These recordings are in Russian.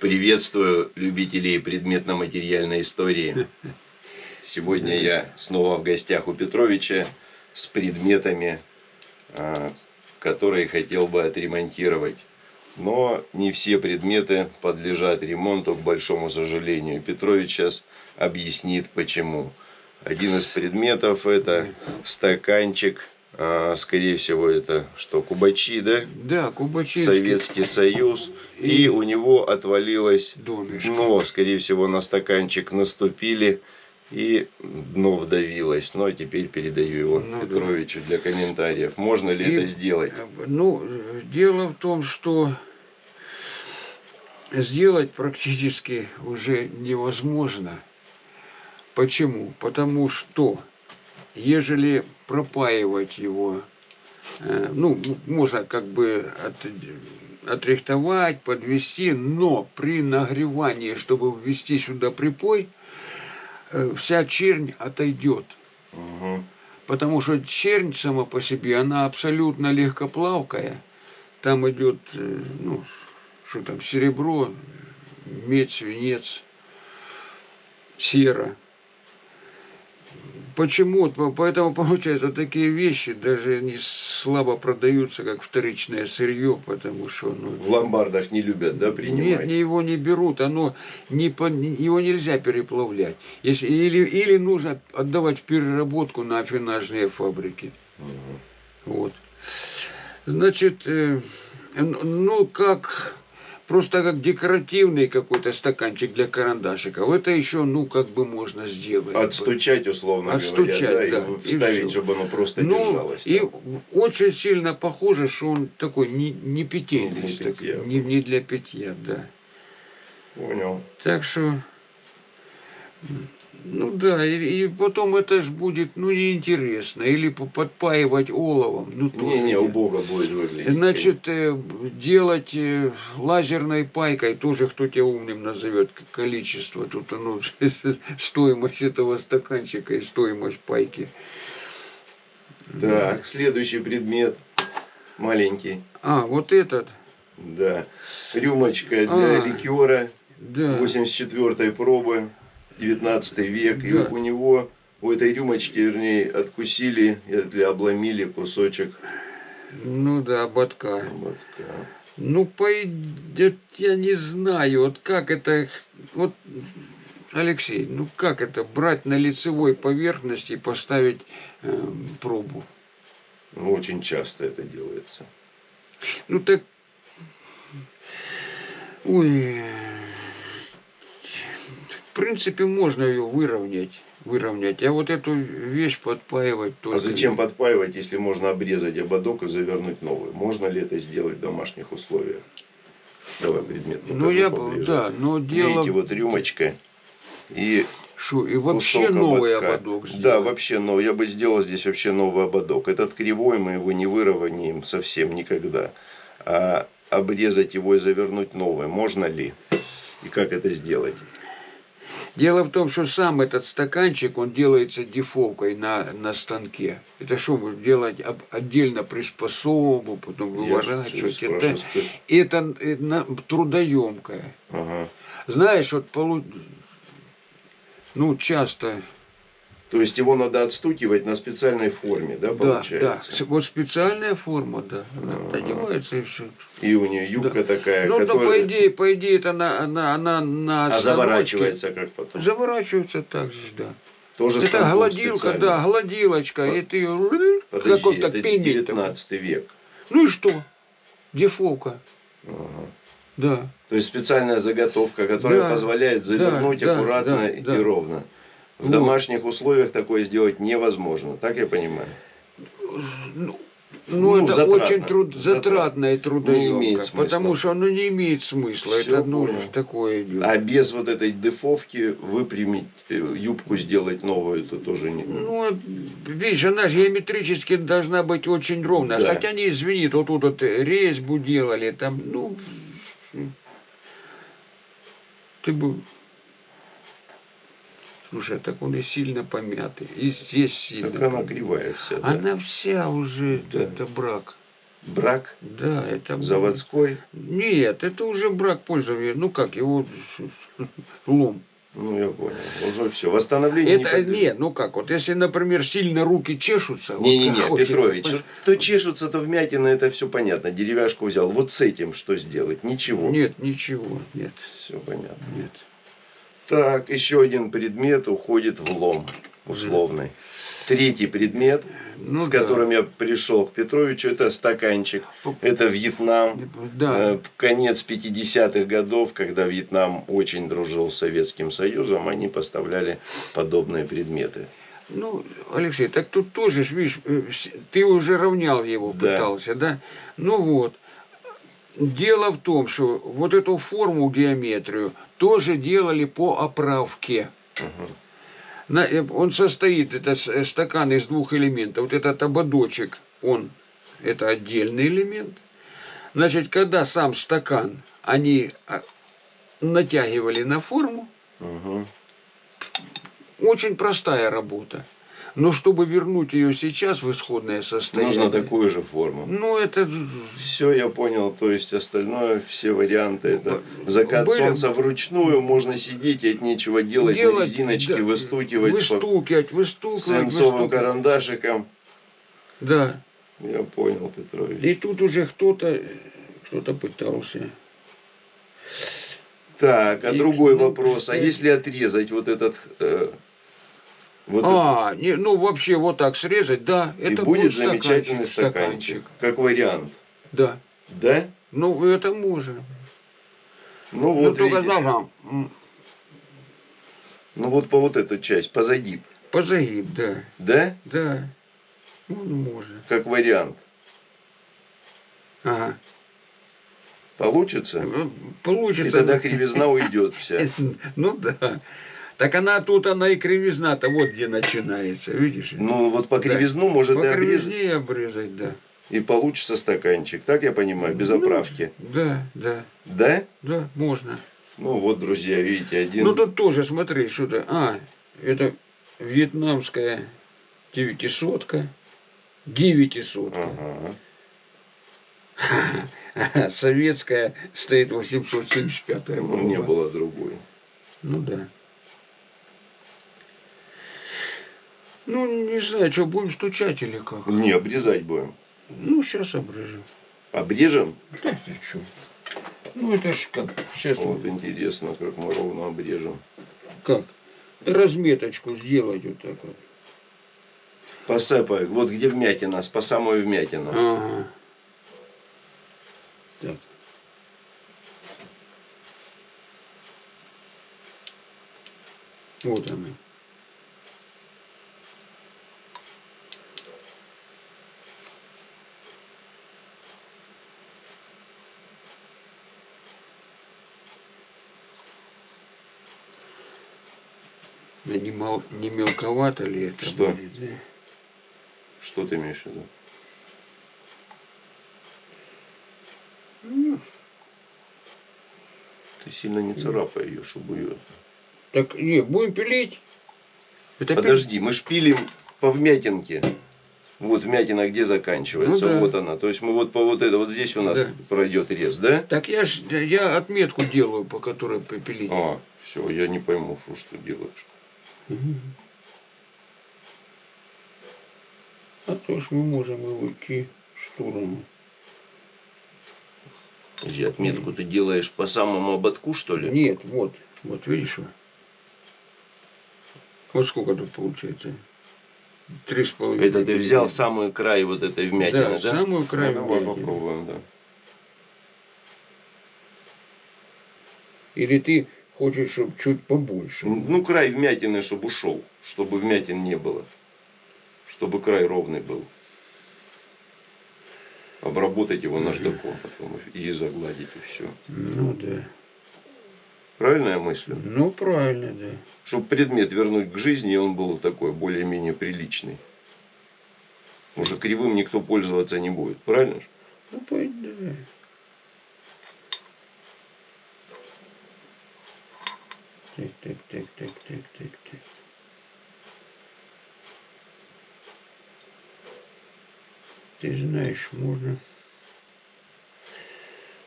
Приветствую любителей предметно-материальной истории. Сегодня я снова в гостях у Петровича с предметами, а, которые хотел бы отремонтировать. Но не все предметы подлежат ремонту, к большому сожалению. Петрович сейчас объяснит почему. Один из предметов это стаканчик а, скорее всего, это что, Кубачи, да? Да, Кубачи. Советский Союз. И, И у него отвалилось Донышко. дно, скорее всего, на стаканчик наступили. И дно вдавилось. Но теперь передаю его Ну да. Петровичу для комментариев. Можно ли И, это сделать? Ну, э, дело в том, что сделать практически уже невозможно. Почему? Потому что, ежели пропаивать его, э, ну, можно как бы от- отрихтовать, подвести, но при нагревании, чтобы ввести сюда припой, э, вся чернь отойдет. Мгм. Потому что чернь сама по себе, она абсолютно легкоплавкая. Там идет, э, ну, что там, серебро, медь, свинец, сера. Почему? По- Поэтому, получается, такие вещи даже не слабо продаются, как вторичное сырье, потому что, ну, В ломбардах не любят, да, нет, принимать? не его не берут, оно не его нельзя переплавлять. Если, или, или нужно отдавать в переработку на афинажные фабрики. Мгм. Вот. Значит, э, ну как просто как декоративный какой-то стаканчик для карандашиков. Это еще, ну, как бы можно сделать. Отстучать, условно Отстучать, говоря, да, да, и и вставить, всё. чтобы оно просто Ну, держалось. и там. очень сильно похоже, что он такой не, не питейный, для так- питья. не, не для питья, да. Понял. Так что, ну да, и, и потом это ж будет, ну, неинтересно. Или по- подпаивать оловом. Ну, тоже Не-не, не- убого будет выглядеть. Значит, э, делать э, лазерной пайкой, тоже кто тебя умным назовет, количество. Тут оно, стоимость этого стаканчика и стоимость пайки. Так, следующий предмет. Маленький. А, вот этот, Да. Рюмочка для А. ликера да. 84 пробы, 19 век. И Да. у него, у этой рюмочки, вернее, откусили или обломили кусочек. Ну да, ободка. ободка. Ну, пойдет, я не знаю, вот как это, вот, Алексей, ну как это, брать на лицевой поверхности и поставить э, пробу? Ну, очень часто это делается. Ну так, ой, в принципе, можно ее выровнять, выровнять, а вот эту вещь подпаивать только. А зачем подпаивать, если можно обрезать ободок и завернуть новый? Можно ли это сделать в домашних условиях? Давай предмет Ну покажу я, поближе. да, но дело, Видите, вот рюмочка и что, и вообще новый ободка. ободок Да, сделать. вообще новый. Я бы сделал здесь вообще новый ободок. Этот кривой мы его не выровняем совсем никогда. А обрезать его и завернуть новый можно ли? И как это сделать? Дело в том, что сам этот стаканчик, он делается дефолкой на, на станке. Это что, вы делать об- отдельно приспособу, потом выворачивать. Это, это, э, на- трудоемкое. Ага. Знаешь, вот полу... ну, часто, То есть его надо отстукивать на специальной форме, да, да, да, получается? С- вот специальная форма, да, она Ага. одевается и все. И у нее юбка такая, Ну, да, по которая... идее, по идее, это она, она, она на А заворачивается как потом? Заворачивается так же, да. Тоже Это гладилка, специально. да, гладилочка, Под- и ты Подожди, это пендель. 19 век. Ну и что? Дефолка, Ага. да. То есть специальная заготовка, которая Да, позволяет завернуть да, аккуратно да, и да. ровно. В Вот. домашних условиях такое сделать невозможно, так я понимаю. Ну, Ну, это затратно, очень труд, затратно. затратно и трудоемко, потому что оно не имеет смысла. Всё это ну, такое идет. А без вот этой дефовки выпрямить э, юбку, сделать новую, это тоже не... Ну, а, видишь, она геометрически должна быть очень ровная. Да. Хотя не извини, вот тут вот резьбу делали, там, ну, ты бы... Слушай, а так он и сильно помятый. И здесь сильно. Так она кривая вся, да. Она вся уже, Да. это брак. брак Да, это... заводской. Нет, это уже брак пользования. Ну как, его лом. Ну, я понял. Уже все. Восстановление Это подлежит. нет, ну как, вот если, например, сильно руки чешутся. вот Не-не-не, как хочется, Петрович, понимаешь? то чешутся, то вмятина, это все понятно. Деревяшку взял. Вот с этим что сделать? Ничего. Нет, ничего, нет, Все понятно. нет. Так, еще один предмет уходит в лом условный. Третий предмет, Ну с да. которым я пришел к Петровичу, это стаканчик. Это Вьетнам. Да, Э, Конец 50-х годов, когда Вьетнам очень дружил с Советским Союзом, они поставляли подобные предметы. ну, Алексей, так тут тоже, видишь, э, ты уже равнял его, Да. пытался, да? Ну вот. Дело в том, что вот эту форму геометрию тоже делали по оправке. На- э, он состоит, это э, стакан из двух элементов. Вот этот ободочек, он, это отдельный элемент. Значит, когда сам стакан они а, натягивали на форму, Мгм. очень простая работа. Но чтобы вернуть ее сейчас в исходное состояние, Нужно такую же форму. ну это Все, я понял. То есть остальное, все варианты, это закат были- солнца вручную, можно сидеть и от нечего делать, на делать, резиночке да, выстукивать выстукивать, выстукивать, свинцовым выстукивать. карандашиком. Да. Я понял, Петрович. И тут уже кто-то кто-то пытался. Так, а И- другой ну, вопрос. А если отрезать вот этот... э, вот а, не, ну вообще вот так срезать, да, и это будет стаканчик, замечательный стаканчик. Как вариант. Да. Да? Ну, это можно. Ну Ну, вот, только видите. а, м, ну вот по вот эту часть, по загиб. по загиб, да, Да? да. Ну, можно. Как вариант. Ага. Получится? И Получится. тогда кривизна уйдет вся. Ну да. Так она тут, она и кривизна-то вот где начинается, видишь? Ну вот по Да. кривизну может По и обрезать. кривизне и обрезать, да. И получится стаканчик. Так я понимаю, без Ну, оправки. Да, да, Да? да, можно. Ну вот, друзья, видите, один... Ну тут тоже, смотри, что-то. А, это вьетнамская девятисотка. Девятисотка. Ага. Советская стоит 875 Ну, не было другой. Ну да. Ну, не знаю, что, будем стучать или как? Не, обрезать будем. Ну, сейчас обрежем. Обрежем? Да ты чё? Ну, это ж как, сейчас Вот интересно, как мы ровно обрежем. как? Разметочку сделать вот так вот. Посыпай, вот где вмятина, по самую вмятину. Ага. Так. Вот она. А Не, мал- не мелковато ли это Что? будет? да? Что ты имеешь в виду? Ну, Ты сильно не царапай ее, чтобы ее... Так, не, будем пилить. Это Подожди, мы шпилим по вмятинке. Вот вмятина где заканчивается, Ну да. вот она. То есть мы вот по вот это, вот здесь у нас Да. пройдет рез, да? Так я ж я отметку делаю, по которой попилить. А, все, я не пойму, что, что делаешь. А то ж мы можем и уйти в сторону. Подожди, отметку ты делаешь по самому ободку, что ли? Нет, вот, вот видишь? вот? Сколько тут получается? Три с половиной. Это ты взял самый край вот этой вмятины, Да, да? самую край Ну, давай вмятины. попробуем, да. Или ты хочешь, чтобы чуть побольше? Ну, край вмятины, чтобы ушел, чтобы вмятин не было. Чтобы край ровный был. Обработать его наждаком потом и загладить, и все. Ну да. Правильно я мыслю? Ну правильно, да. Чтобы предмет вернуть к жизни, и он был такой более-менее приличный. Уже кривым никто пользоваться не будет, правильно? Ну пойди, давай. Так, так, так, так, так, так, так. Ты знаешь, можно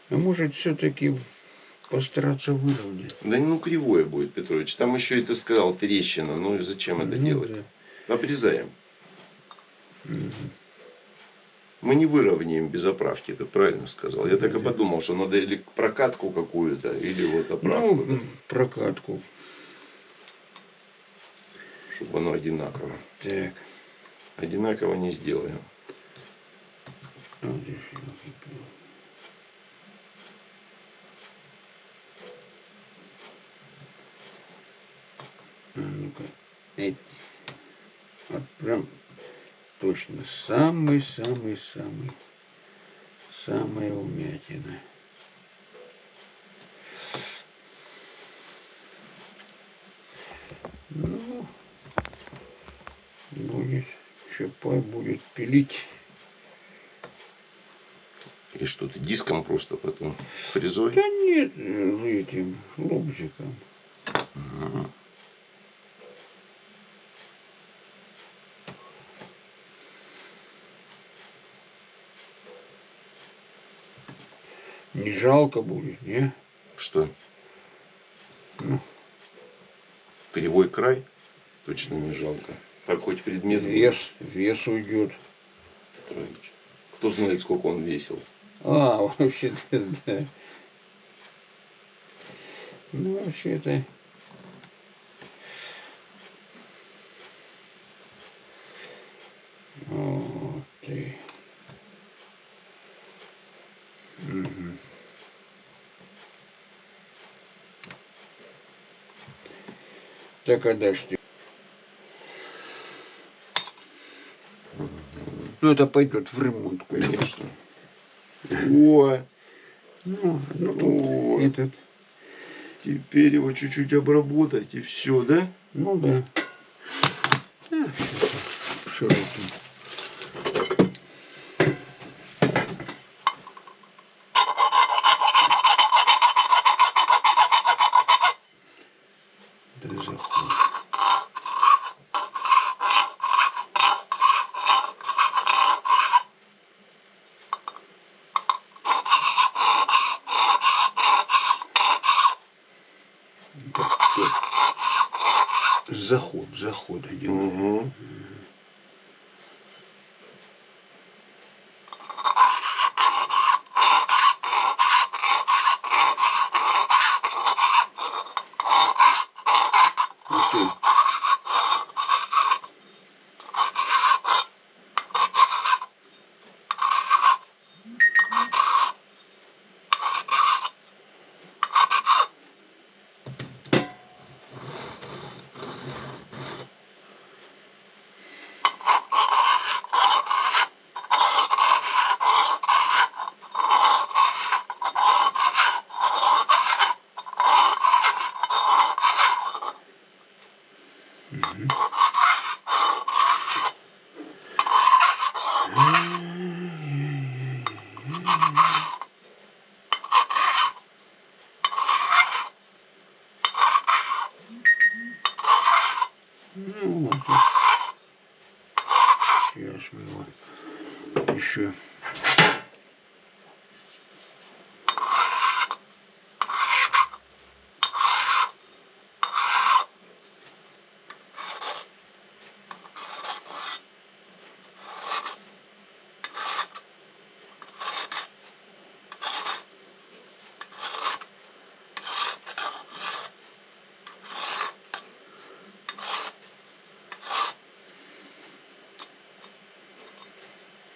А может все-таки постараться выровнять? Да ну кривое будет, Петрович. Там еще и ты сказал трещина. Ну и зачем это Ну делать? да. Обрезаем. Мгм. Мы не выровняем без оправки, ты правильно сказал. Я так и подумал, что надо или прокатку какую-то, или вот оправку, Ну, м, прокатку. чтобы оно одинаково. Так. Одинаково не сделаем. Елки-палки. А ну-ка. Эть. Вот прям точно самый-самый-самый. Самая умятина. Ну, будет, Чапай будет пилить. И что ты диском просто потом фрезой? Да нет, э, этим лобзиком. Мгм. Не жалко будет, не? Что? Ну. Кривой край? Точно не жалко. Так хоть предмет Вес, вес уйдет. Петрович. Кто знает, сколько он весил. А, вообще-то, да. Ну, вообще-то. Ты. Ну, это пойдет в ремонт. Конечно. О, Ну, ну тут О. этот, теперь его чуть-чуть обработать и все, да? ну да. А, Широкий. Да заход. Да, всё. Заход, заход один. Угу. Окей. Ну, вот. Сейчас мы его еще.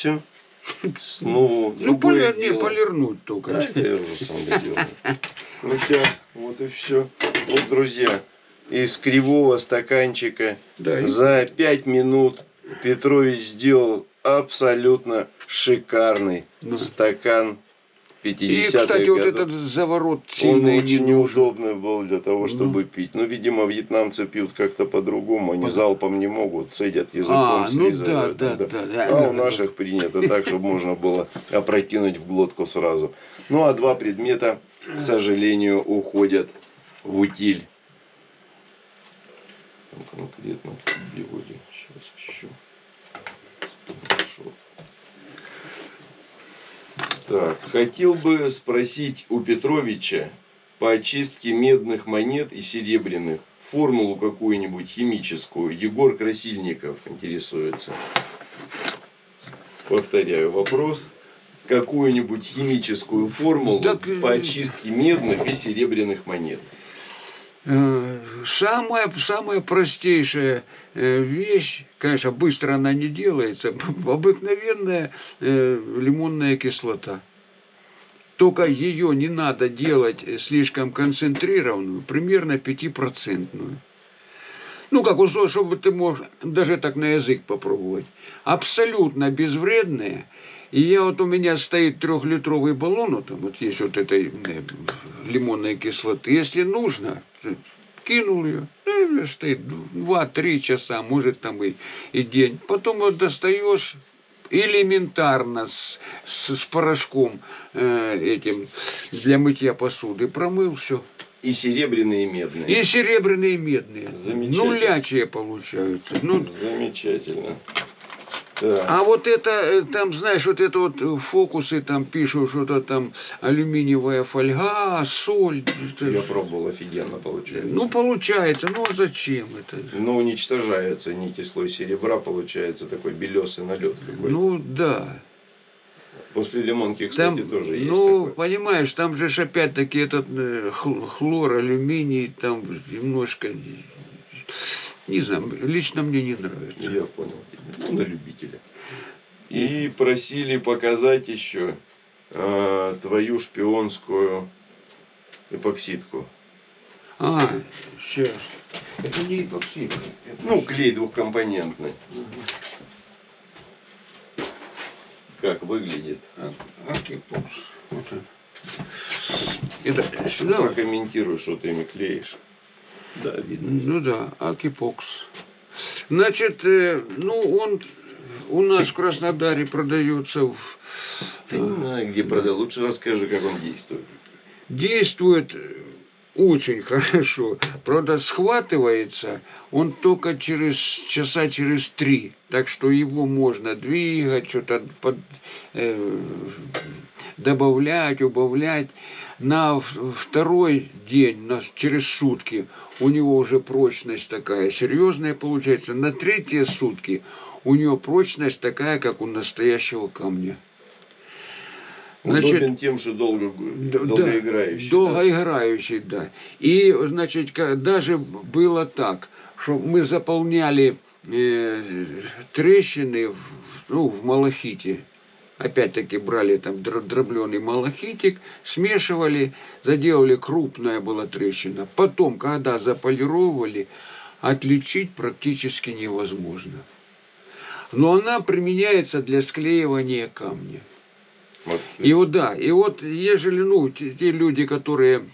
все. Ну, другое поли- не, полирнуть только. Да, это я уже сам доделаю. Ну все, вот и все. Вот, друзья, из кривого стаканчика Да, за пять минут Петрович сделал абсолютно шикарный Да. стакан И, 50-х кстати, вот годов. этот заворот Он и не очень неудобный был для того, чтобы пить. Ну, видимо, вьетнамцы пьют как-то по-другому. Они По- залпом не могут, цедят языком, А, ну да, слизывают. да, да. да. А у наших принято так, чтобы можно было опрокинуть в глотку сразу. Ну, а два предмета, к сожалению, уходят в утиль. Конкретно где сейчас еще. Хорошо. Так, хотел бы спросить у Петровича по очистке медных монет и серебряных формулу какую-нибудь химическую. Егор Красильников интересуется. Повторяю вопрос. Какую-нибудь химическую формулу Так, э, по очистке медных и серебряных монет. Э, Самая, самая простейшая э, вещь, конечно, быстро она не делается, обыкновенная э, лимонная кислота. Только ее не надо делать слишком концентрированную, примерно 5%. Ну, как условие, чтобы ты мог даже так на язык попробовать. Абсолютно безвредная. И я вот у меня стоит трехлитровый баллон, вот, там вот есть вот этой лимонной кислоты. Если нужно, кинул ее, ну, и стоит 2-3 часа, может там и, и день. Потом вот достаешь элементарно с, с, с порошком э, этим для мытья посуды, промыл все. И серебряные, и медные. И серебряные, и медные. Замечательно. Нулячие получаются. Ну, Замечательно. А вот это, э, там, знаешь, вот это вот э, фокусы, там пишут, что-то там алюминиевая фольга, соль. это- Я пробовал, офигенно получается. Ну, получается, ну а зачем это? Но уничтожается нити слой серебра, получается такой белесый налет какой-то. Ну, да. После лимонки, кстати, Там, тоже есть ну, такой. понимаешь, там же опять-таки этот э, хл- хлор, алюминий, там немножко, не знаю, лично мне не нравится. Я понял. Ну, на любителя. И просили показать еще э, твою шпионскую эпоксидку. А, сейчас. Это не эпоксид. это Ну, клей двухкомпонентный. Как выглядит? А- Akepox. Вот он. Это сюда. вот. Прокомментируй, что ты ими клеишь. Да, видно. Ну да, Akepox. Значит, э, ну он у нас в Краснодаре продается, в- Ты не знаю, где продал. Лучше расскажи, как он действует. действует очень хорошо. Правда, схватывается он только через часа через три. Так что его можно двигать, что-то под, э, добавлять, убавлять. На второй день, на, через сутки, у него уже прочность такая серьезная получается. На третьи сутки у него прочность такая, как у настоящего камня. Значит, Удобен тем, что долго, да, долгоиграющий. да? Долгоиграющий, да. И, значит, даже было так, что мы заполняли э, трещины в, ну, в малахите. Опять-таки брали там дробленый малахитик, смешивали, заделали, крупная была трещина. Потом, когда заполировали, отличить практически невозможно. Но она применяется для склеивания камня. Вот. И вот да, и вот ежели, ну, те, те люди, которые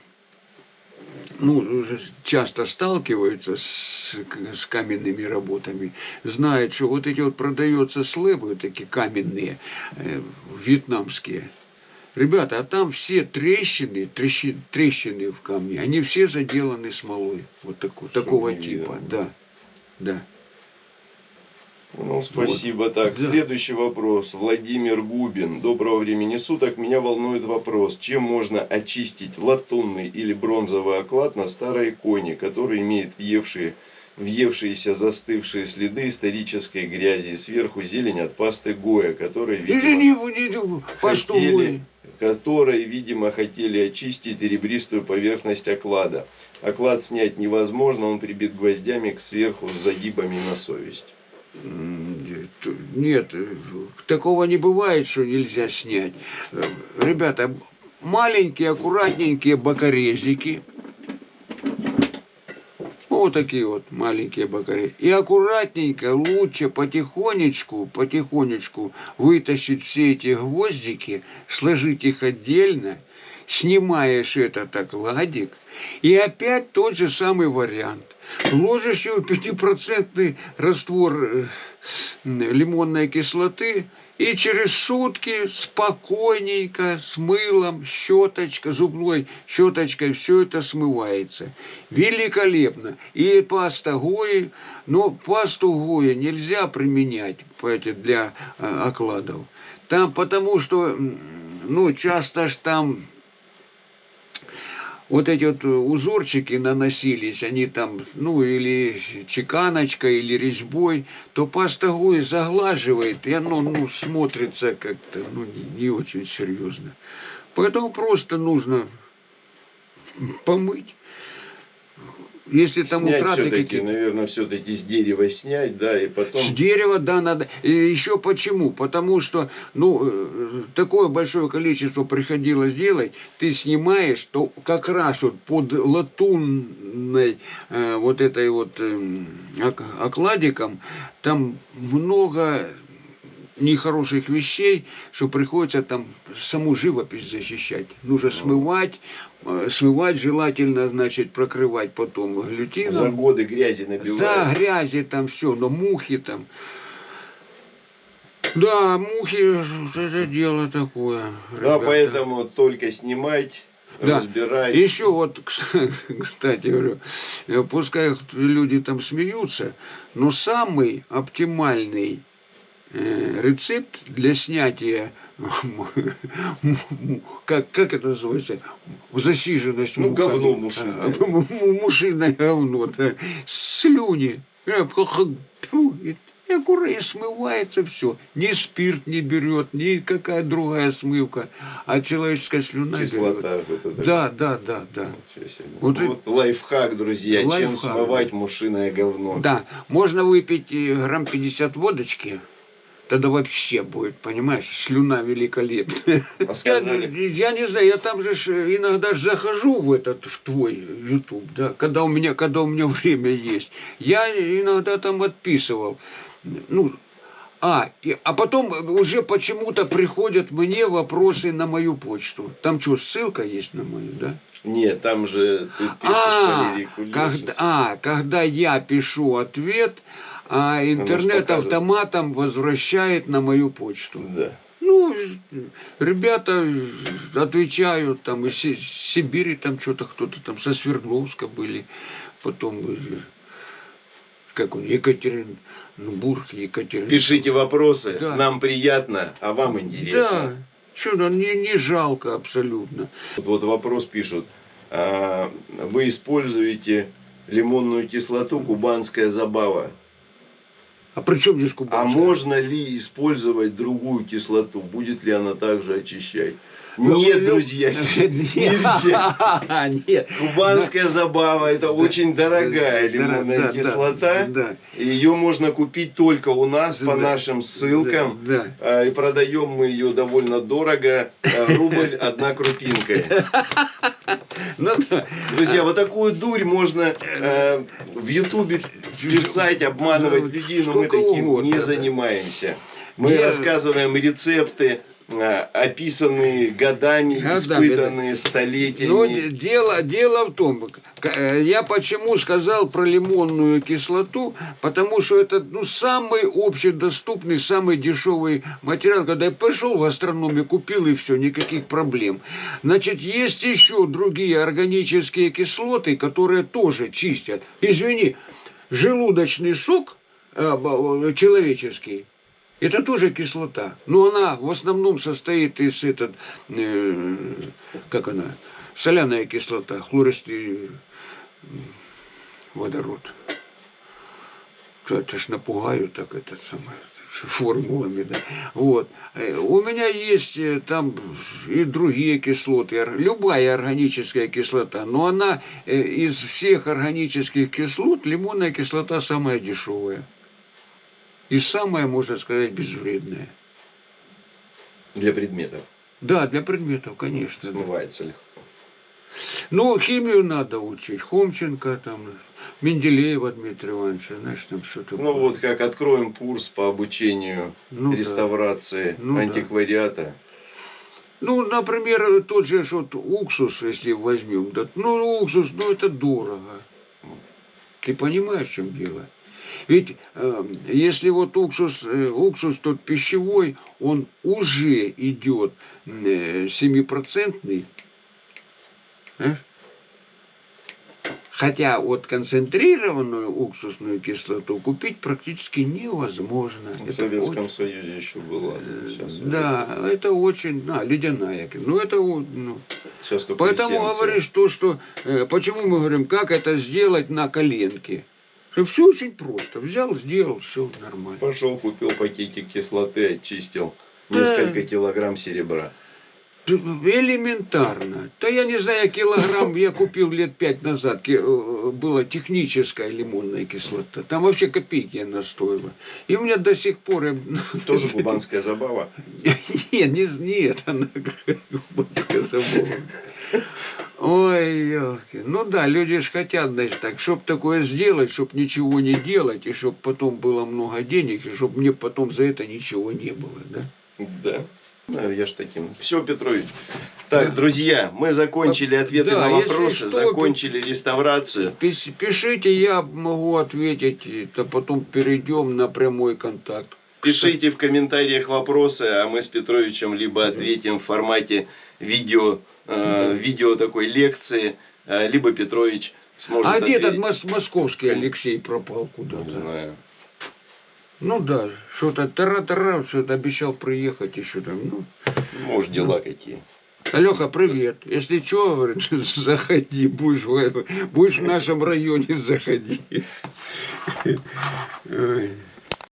ну, часто сталкиваются с, с каменными работами, знают, что вот эти вот продаются слэбы, такие каменные, э, вьетнамские. Ребята, а там все трещины, трещи- трещины в камне, они все заделаны смолой. Вот Чтоб такого типа, да. Да. Ну, спасибо. Так, Да. следующий вопрос. Владимир Губин. Доброго времени суток. Меня волнует вопрос, чем можно очистить латунный или бронзовый оклад на старой иконе, который имеет въевшие, въевшиеся застывшие следы исторической грязи. Сверху зелень от пасты Гоя, которой, Или видимо, не, не, пасту хотели, Гоя. которой, видимо, хотели очистить ребристую поверхность оклада. Оклад снять невозможно, он прибит гвоздями к сверху с загибами на совесть. Нет, такого не бывает, что нельзя снять. Ребята, маленькие, аккуратненькие бокорезики. Вот такие вот маленькие бокари. И аккуратненько, лучше потихонечку, потихонечку вытащить все эти гвоздики, сложить их отдельно, снимаешь этот окладик, и опять тот же самый вариант. Его 5% раствор э, лимонной кислоты, и через сутки спокойненько с мылом, щеточка, зубной щеточкой все это смывается. Великолепно. И паста Гои, но пасту Гои нельзя применять понимаете, для э, окладов. Там потому что, ну, часто ж там вот эти вот узорчики наносились, они там, ну, или чеканочкой, или резьбой, то паста Гуи заглаживает, и оно, ну, смотрится как-то, ну, не, не очень серьезно. Поэтому просто нужно помыть. Если там снять утраты какие-то. наверное, все-таки с дерева снять, да, и потом... С дерева, да, надо. И еще почему? Потому что, ну, э, такое большое количество приходилось делать, ты снимаешь, то как раз вот под латунной э, вот этой вот э, ок- окладиком, там много нехороших вещей, что приходится там саму живопись защищать. Нужно смывать, э, смывать желательно, значит, прокрывать потом глютином. За годы грязи набивают. Да, грязи там все, но мухи там. Да, мухи, это дело такое. Да, ребята. поэтому только снимать, Да. разбирать. Еще вот, кстати говорю, э, пускай люди там смеются, но самый оптимальный рецепт для снятия как, как это называется? Засиженность Ну, говно мушиное. А, му- му- Мушиное говно, да. Слюни. Э, И аккуратно смывается все. Ни спирт не берет, ни какая другая смывка, а человеческая слюна берет. Кислота. вот это. Да, да, да, да. Вот Вот, лайфхак, друзья. Чем Лайфхак, смывать мушиное говно? Да, можно выпить э, грамм 50 водочки, тогда вообще будет, понимаешь, слюна великолепная. Я, я не знаю, я там же иногда захожу в этот, в твой YouTube, да, когда у меня, когда у меня время есть. Я иногда там отписывал. Ну, а, и, а потом уже почему-то приходят мне вопросы на мою почту. Там что, ссылка есть на мою, да? нет, там же ты пишешь А, Валерий когда, а, когда я пишу ответ, а интернет автоматом возвращает на мою почту. Да. Ну, ребята отвечают, там из Си- Сибири там что-то кто-то там со Свердловска были, потом э, как он, Екатеринбург, Екатеринбург. Пишите вопросы, Да. нам приятно, а вам Да, интересно. что то не, не жалко абсолютно. Вот, вот вопрос пишут. А, вы используете лимонную кислоту «Кубанская забава». А при чем здесь А кубанская? можно ли использовать другую кислоту? Будет ли она также очищать? Ну, Нет, друзья, нельзя. Нет. Кубанская забава это очень дорогая лимонная кислота. Ее можно купить только у нас по нашим ссылкам. А, И продаем мы ее довольно дорого. А, Рубль одна крупинка. Ну. Друзья, вот такую дурь можно э, в Ютубе писать, обманывать людей, но мы таким не занимаемся. Мы рассказываем рецепты, описанные годами, Годами, испытанные Ну, столетиями. де- дело, дело в том, э, я почему сказал про лимонную кислоту, потому что это ну, самый общедоступный, самый дешевый материал. Когда я пошел в гастрономию, купил и все, никаких проблем. Значит, есть еще другие органические кислоты, которые тоже чистят. Извини, желудочный сок э, человеческий, это тоже кислота. Но она в основном состоит из этот, э, как она, соляная кислота, хлористый водород. Это ж напугаю так этот самый формулами, да. Вот. Э, У меня есть э, там и другие кислоты, любая органическая кислота, но она э, из всех органических кислот лимонная кислота самая дешевая. И самое, можно сказать, безвредное. Для предметов. Да, для предметов, конечно. да. Смывается легко. Ну, химию надо учить. Хомченко, там, Менделеева Дмитрия Ивановича, знаешь, там все такое. Ну вот как откроем курс по обучению Ну да. реставрации Ну да. антиквариата. Ну, например, тот же вот уксус, если возьмем, да, ну, уксус, ну, это дорого. Ты понимаешь, в чем дело? Ведь э, если вот уксус, э, уксус тот пищевой, он уже идет э, семипроцентный. Знаешь? Хотя вот концентрированную уксусную кислоту купить практически невозможно. В Это Советском очень- Союзе еще была. Э, Сейчас, Да, это очень, да, ледяная. Ну, это вот, ну. сейчас Поэтому говоришь то, что, э, почему мы говорим, как это сделать на коленке. Все очень просто. Взял, сделал, все нормально. Пошел, купил пакетик кислоты, очистил Да. несколько килограмм серебра. Элементарно. Да я не знаю, килограмм я купил лет пять назад. э, Была техническая лимонная кислота. Там вообще копейки она стоила. И у меня до сих пор... Тоже кубанская забава. Нет, не, не это, она кубанская забава. Ой, елки. Ну да, люди ж хотят, значит, так, чтоб такое сделать, чтоб ничего не делать, и чтоб потом было много денег, и чтоб мне потом за это ничего не было, да? Да. Ну, я ж таким. Все, Петрович. Так, Да. друзья, мы закончили ответы Да, на вопросы, что, закончили реставрацию. Пишите, я могу ответить, то потом перейдем на прямой контакт. Пишите в комментариях вопросы, а мы с Петровичем либо ответим в формате видео, э, видео такой лекции, э, либо Петрович сможет А где этот мос- московский Алексей пропал Не куда-то? знаю. Ну да, что-то тара-тара, что-то обещал приехать еще там. Ну, Может, дела какие. Алёха, привет. Если что, говорит, заходи, будешь, в- будешь в нашем районе, заходи.